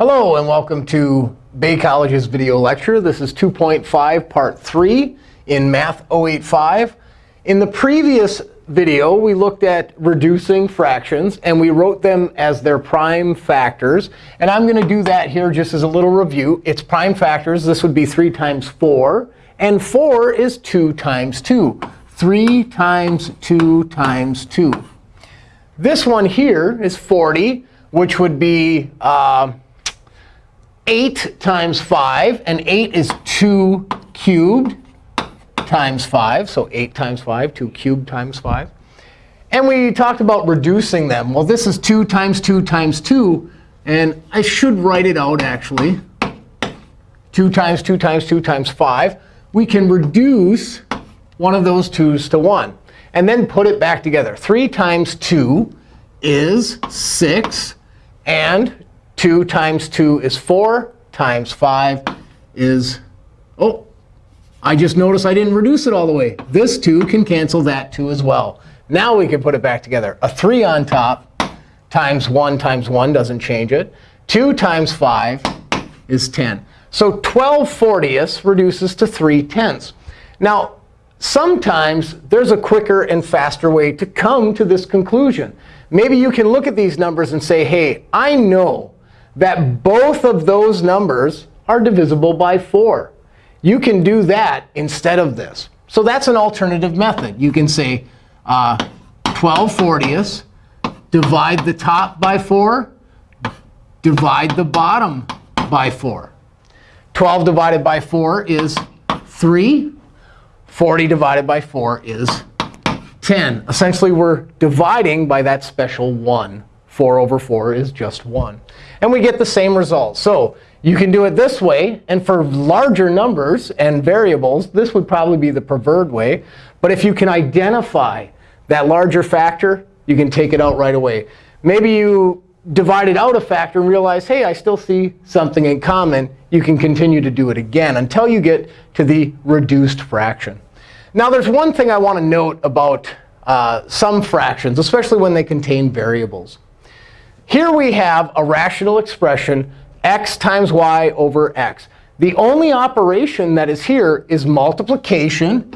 Hello, and welcome to Bay College's video lecture. This is 2.5, Part 3 in Math 085. In the previous video, we looked at reducing fractions, and we wrote them as their prime factors. And I'm going to do that here just as a little review. It's prime factors. This would be 3 times 4. And 4 is 2 times 2. 3 times 2 times 2. This one here is 40, which would be uh, 8 times 5. And 8 is 2 cubed times 5. So 8 times 5, 2 cubed times 5. And we talked about reducing them. Well, this is 2 times 2 times 2. And I should write it out, actually. 2 times 2 times 2 times 5. We can reduce one of those 2's to 1. And then put it back together. 3 times 2 is 6. And 2 times 2 is 4 times 5 is, oh, I just noticed I didn't reduce it all the way. This 2 can cancel that 2 as well. Now we can put it back together. A 3 on top times 1 times 1 doesn't change it. 2 times 5 is 10. So 12 fortieths reduces to 3 tenths. Now, sometimes there's a quicker and faster way to come to this conclusion. Maybe you can look at these numbers and say, hey, I know that both of those numbers are divisible by 4. You can do that instead of this. So that's an alternative method. You can say uh, 12 fortieths, divide the top by 4, divide the bottom by 4. 12 divided by 4 is 3. 40 divided by 4 is 10. Essentially, we're dividing by that special 1. 4 over 4 is just 1. And we get the same result. So you can do it this way. And for larger numbers and variables, this would probably be the preferred way. But if you can identify that larger factor, you can take it out right away. Maybe you divided out a factor and realize, hey, I still see something in common. You can continue to do it again until you get to the reduced fraction. Now, there's one thing I want to note about uh, some fractions, especially when they contain variables. Here we have a rational expression, x times y over x. The only operation that is here is multiplication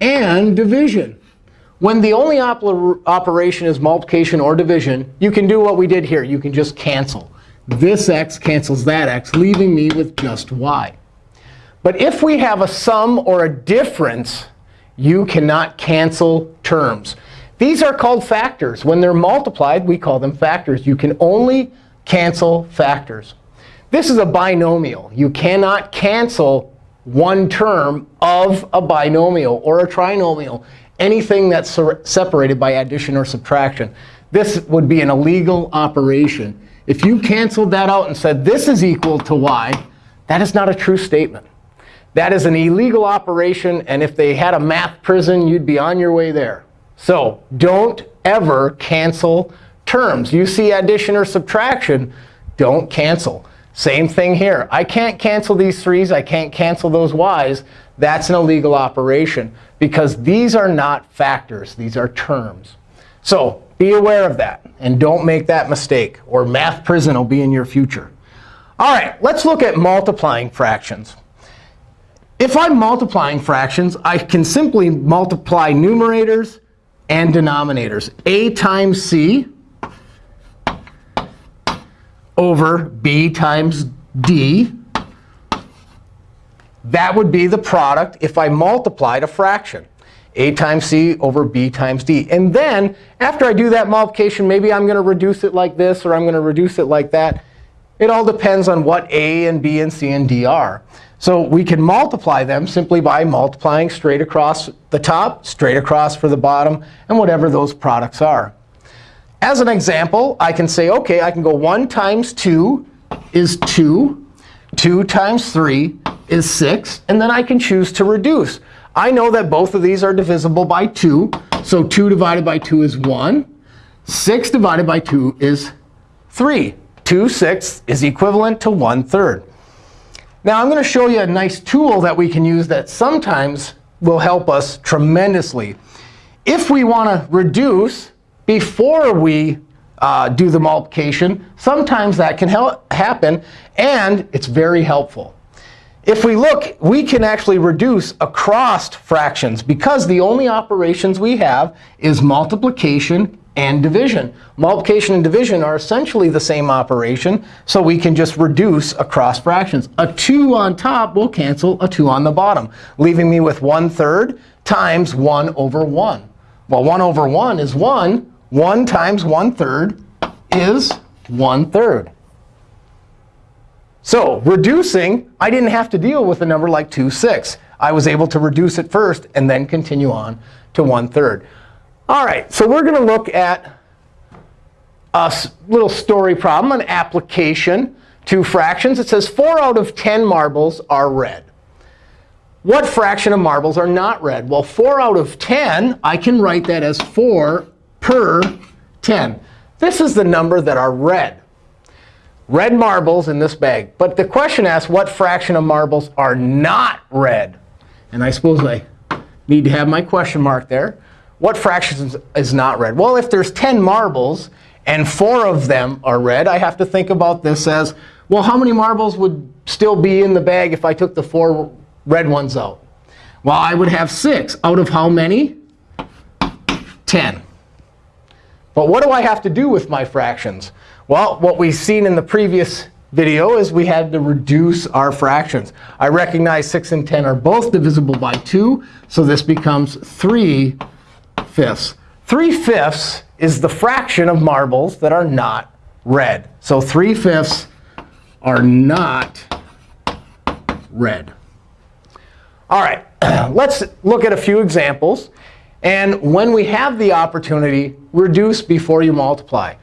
and division. When the only op operation is multiplication or division, you can do what we did here. You can just cancel. This x cancels that x, leaving me with just y. But if we have a sum or a difference, you cannot cancel terms. These are called factors. When they're multiplied, we call them factors. You can only cancel factors. This is a binomial. You cannot cancel one term of a binomial or a trinomial, anything that's separated by addition or subtraction. This would be an illegal operation. If you canceled that out and said this is equal to y, that is not a true statement. That is an illegal operation. And if they had a math prison, you'd be on your way there. So don't ever cancel terms. You see addition or subtraction, don't cancel. Same thing here. I can't cancel these 3's. I can't cancel those y's. That's an illegal operation because these are not factors. These are terms. So be aware of that. And don't make that mistake, or math prison will be in your future. All right, let's look at multiplying fractions. If I'm multiplying fractions, I can simply multiply numerators and denominators. a times c over b times d. That would be the product if I multiplied a fraction. a times c over b times d. And then after I do that multiplication, maybe I'm going to reduce it like this, or I'm going to reduce it like that. It all depends on what a and b and c and d are. So we can multiply them simply by multiplying straight across the top, straight across for the bottom, and whatever those products are. As an example, I can say, OK, I can go 1 times 2 is 2. 2 times 3 is 6. And then I can choose to reduce. I know that both of these are divisible by 2. So 2 divided by 2 is 1. 6 divided by 2 is 3. 2 sixths is equivalent to 1 third. Now I'm going to show you a nice tool that we can use that sometimes will help us tremendously. If we want to reduce before we uh, do the multiplication. Sometimes that can happen, and it's very helpful. If we look, we can actually reduce across fractions because the only operations we have is multiplication and division. Multiplication and division are essentially the same operation, so we can just reduce across fractions. A 2 on top will cancel a 2 on the bottom, leaving me with 1 third times 1 over 1. Well, 1 over 1 is 1. 1 times 1 third is 1 third. So reducing, I didn't have to deal with a number like 2 6. I was able to reduce it first and then continue on to 1 third. All right, so we're going to look at a little story problem, an application to fractions. It says 4 out of 10 marbles are red. What fraction of marbles are not red? Well, 4 out of 10, I can write that as 4 per 10. This is the number that are red. Red marbles in this bag. But the question asks what fraction of marbles are not red. And I suppose I need to have my question mark there. What fraction is not red? Well, if there's 10 marbles and 4 of them are red, I have to think about this as, well, how many marbles would still be in the bag if I took the 4 red ones out? Well, I would have 6 out of how many? 10. But what do I have to do with my fractions? Well, what we've seen in the previous video is we had to reduce our fractions. I recognize 6 and 10 are both divisible by 2, so this becomes 3 fifths. 3 fifths is the fraction of marbles that are not red. So 3 fifths are not red. All right, let's look at a few examples. And when we have the opportunity, reduce before you multiply.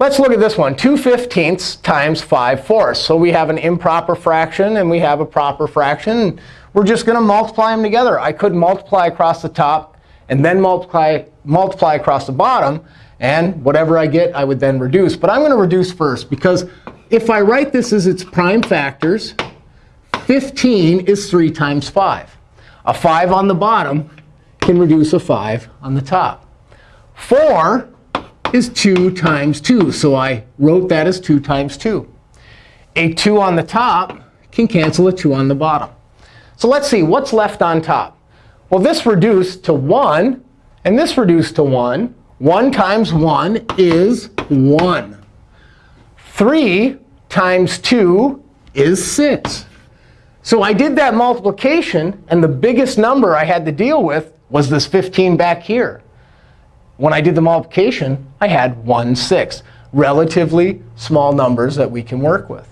Let's look at this one, 2 fifteenths times 5 fourths. So we have an improper fraction, and we have a proper fraction. We're just going to multiply them together. I could multiply across the top and then multiply, multiply across the bottom. And whatever I get, I would then reduce. But I'm going to reduce first, because if I write this as its prime factors, 15 is 3 times 5. A 5 on the bottom can reduce a 5 on the top. 4 is 2 times 2. So I wrote that as 2 times 2. A 2 on the top can cancel a 2 on the bottom. So let's see, what's left on top? Well, this reduced to 1, and this reduced to 1. 1 times 1 is 1. 3 times 2 is 6. So I did that multiplication, and the biggest number I had to deal with was this 15 back here. When I did the multiplication, I had 1 6. Relatively small numbers that we can work with.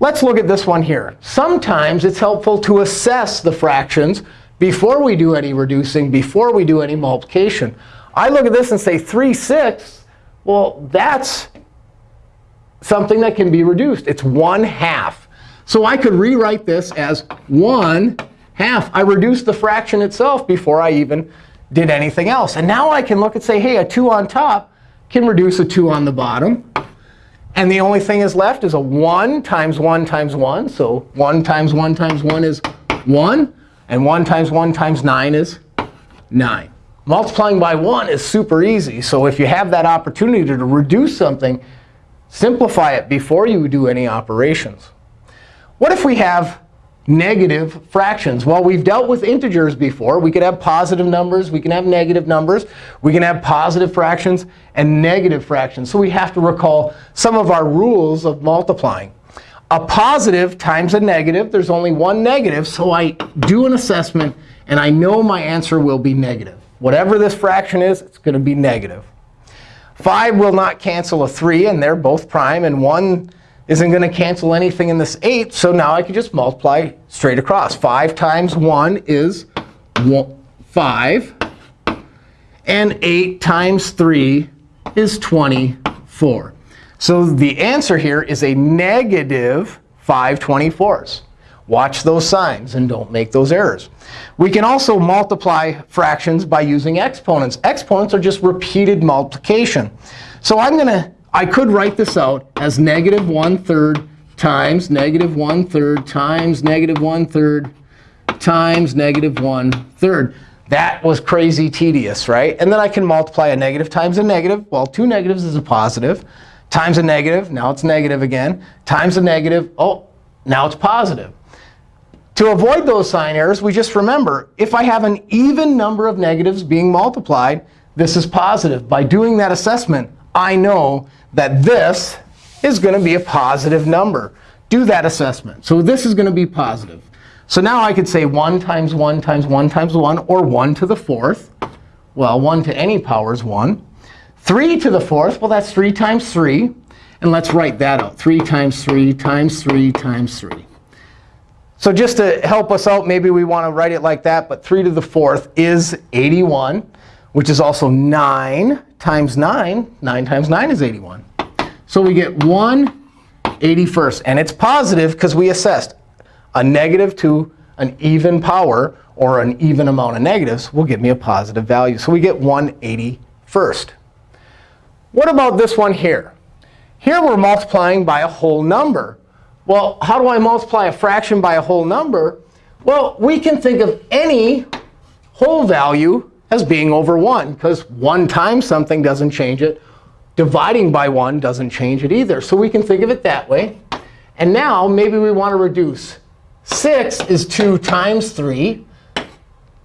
Let's look at this one here. Sometimes it's helpful to assess the fractions before we do any reducing, before we do any multiplication. I look at this and say 3 sixths. Well, that's something that can be reduced. It's 1 half. So I could rewrite this as 1 half. I reduced the fraction itself before I even did anything else. And now I can look and say, hey, a 2 on top can reduce a 2 on the bottom. And the only thing is left is a 1 times 1 times 1. So 1 times 1 times 1 is 1. And 1 times 1 times 9 is 9. Multiplying by 1 is super easy. So if you have that opportunity to reduce something, simplify it before you do any operations. What if we have negative fractions? Well, we've dealt with integers before. We could have positive numbers. We can have negative numbers. We can have positive fractions and negative fractions. So we have to recall some of our rules of multiplying a positive times a negative. There's only one negative. So I do an assessment, and I know my answer will be negative. Whatever this fraction is, it's going to be negative. 5 will not cancel a 3, and they're both prime. And 1 isn't going to cancel anything in this 8. So now I can just multiply straight across. 5 times 1 is 5. And 8 times 3 is 24. So the answer here is a negative 5 24ths. Watch those signs and don't make those errors. We can also multiply fractions by using exponents. Exponents are just repeated multiplication. So I'm going to, I could write this out as negative 1 third times negative 1 third times negative 1 third times negative 1 third. That was crazy tedious, right? And then I can multiply a negative times a negative. Well, two negatives is a positive. Times a negative, now it's negative again. Times a negative, oh, now it's positive. To avoid those sign errors, we just remember, if I have an even number of negatives being multiplied, this is positive. By doing that assessment, I know that this is going to be a positive number. Do that assessment. So this is going to be positive. So now I could say 1 times 1 times 1 times 1, or 1 to the fourth. Well, 1 to any power is 1. 3 to the fourth, well, that's 3 times 3. And let's write that out. 3 times 3 times 3 times 3. So just to help us out, maybe we want to write it like that. But 3 to the fourth is 81, which is also 9 times 9. 9 times 9 is 81. So we get 1 81st. And it's positive because we assessed a negative to an even power or an even amount of negatives will give me a positive value. So we get 181st. What about this one here? Here we're multiplying by a whole number. Well, how do I multiply a fraction by a whole number? Well, we can think of any whole value as being over 1, because 1 times something doesn't change it. Dividing by 1 doesn't change it either. So we can think of it that way. And now maybe we want to reduce 6 is 2 times 3.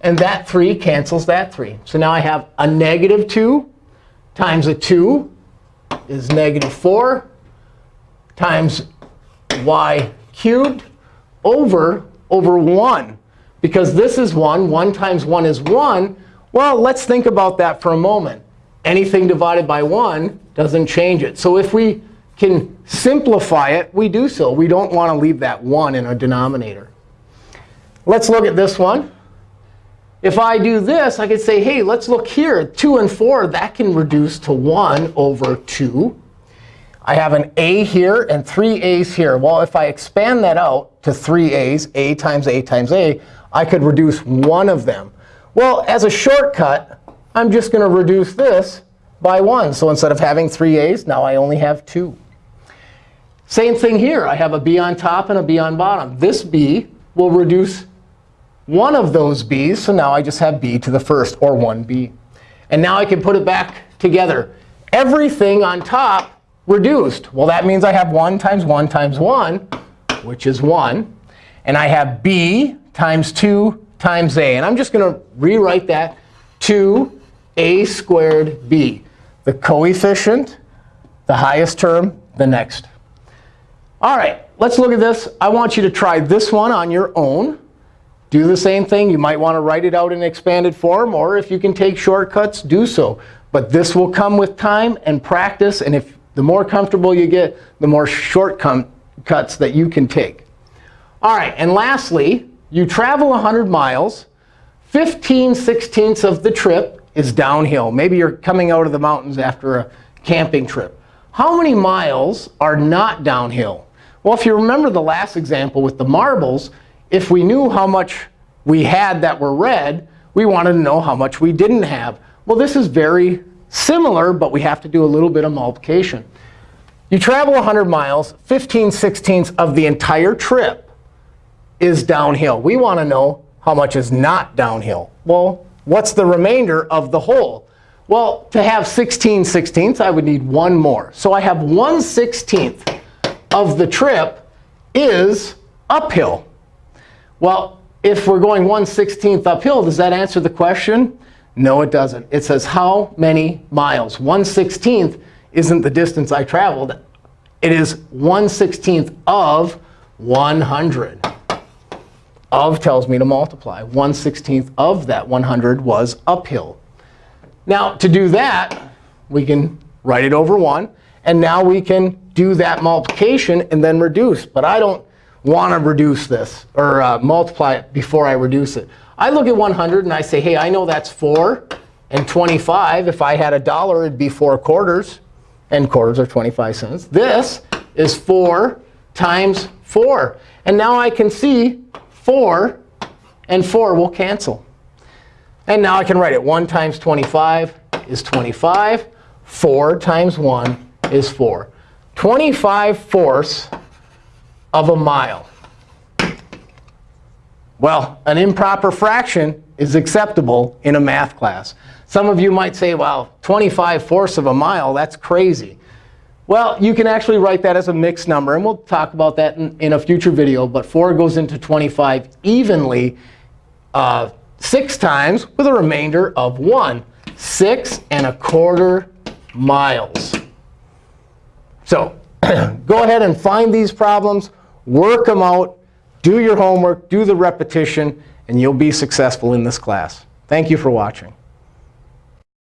And that 3 cancels that 3. So now I have a negative 2 times a 2 is negative 4 times y cubed over, over 1. Because this is 1. 1 times 1 is 1. Well, let's think about that for a moment. Anything divided by 1 doesn't change it. So if we can simplify it, we do so. We don't want to leave that 1 in our denominator. Let's look at this one. If I do this, I could say, hey, let's look here. 2 and 4, that can reduce to 1 over 2. I have an a here and three a's here. Well, if I expand that out to three a's, a times a times a, I could reduce one of them. Well, as a shortcut, I'm just going to reduce this by 1. So instead of having three a's, now I only have 2. Same thing here. I have a b on top and a b on bottom. This b will reduce one of those b's. So now I just have b to the first, or 1b. And now I can put it back together. Everything on top reduced. Well, that means I have 1 times 1 times 1, which is 1. And I have b times 2 times a. And I'm just going to rewrite that 2a squared b. The coefficient, the highest term, the next. All right, let's look at this. I want you to try this one on your own. Do the same thing. You might want to write it out in expanded form. Or if you can take shortcuts, do so. But this will come with time and practice. And if the more comfortable you get, the more shortcuts that you can take. All right, and lastly, you travel 100 miles. 15 sixteenths of the trip is downhill. Maybe you're coming out of the mountains after a camping trip. How many miles are not downhill? Well, if you remember the last example with the marbles, if we knew how much we had that were red, we wanted to know how much we didn't have. Well, this is very similar, but we have to do a little bit of multiplication. You travel 100 miles, 15 sixteenths of the entire trip is downhill. We want to know how much is not downhill. Well, what's the remainder of the whole? Well, to have 16 sixteenths, I would need one more. So I have 1 16th of the trip is uphill. Well, if we're going 1 16th uphill, does that answer the question? No, it doesn't. It says how many miles. 1 16th isn't the distance I traveled. It is 1 16th of 100. Of tells me to multiply. 1 16th of that 100 was uphill. Now, to do that, we can write it over 1. And now we can do that multiplication and then reduce. But I don't want to reduce this or uh, multiply it before I reduce it. I look at 100 and I say, hey, I know that's 4 and 25. If I had a dollar, it'd be 4 quarters. And quarters are 25 cents. This is 4 times 4. And now I can see 4 and 4 will cancel. And now I can write it. 1 times 25 is 25. 4 times 1 is 4. 25 fourths of a mile. Well, an improper fraction is acceptable in a math class. Some of you might say, well, 25 fourths of a mile, that's crazy. Well, you can actually write that as a mixed number. And we'll talk about that in, in a future video. But 4 goes into 25 evenly uh, six times with a remainder of 1. 6 and a quarter miles. So go ahead and find these problems, work them out, do your homework, do the repetition, and you'll be successful in this class. Thank you for watching.